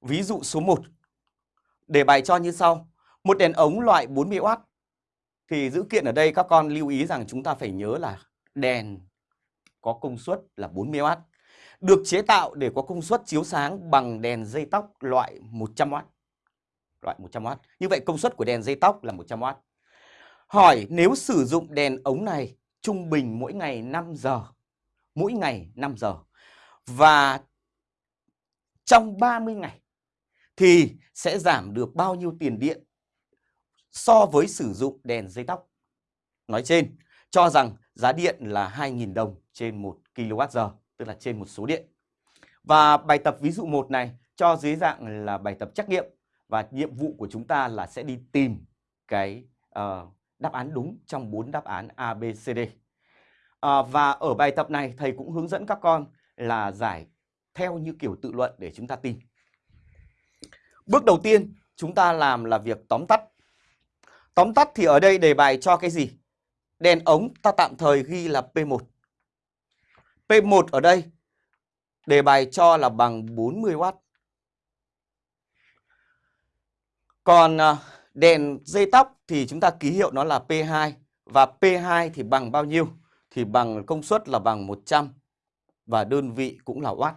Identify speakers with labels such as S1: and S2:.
S1: ví dụ số 1. Đề bài cho như sau. Một đèn ống loại 40W. Thì dữ kiện ở đây các con lưu ý rằng chúng ta phải nhớ là đèn có công suất là 40W. Được chế tạo để có công suất chiếu sáng bằng đèn dây tóc loại 100W. Loại 100W. Như vậy công suất của đèn dây tóc là 100W. Hỏi nếu sử dụng đèn ống này trung bình mỗi ngày 5 giờ. Mỗi ngày 5 giờ. Và trong 30 ngày thì sẽ giảm được bao nhiêu tiền điện so với sử dụng đèn dây tóc. Nói trên, cho rằng giá điện là 2.000 đồng trên 1 kWh, tức là trên một số điện. Và bài tập ví dụ 1 này cho dưới dạng là bài tập trắc nghiệm và nhiệm vụ của chúng ta là sẽ đi tìm cái uh, đáp án đúng trong 4 đáp án A, B, C, D. À, và ở bài tập này thầy cũng hướng dẫn các con là giải theo như kiểu tự luận để chúng ta tìm. Bước đầu tiên, chúng ta làm là việc tóm tắt. Tóm tắt thì ở đây đề bài cho cái gì? Đèn ống ta tạm thời ghi là P1. P1 ở đây, đề bài cho là bằng 40W. Còn à, đèn dây tóc thì chúng ta ký hiệu nó là P2 và P2 thì bằng bao nhiêu? Thì bằng công suất là bằng 100 và đơn vị cũng là watt.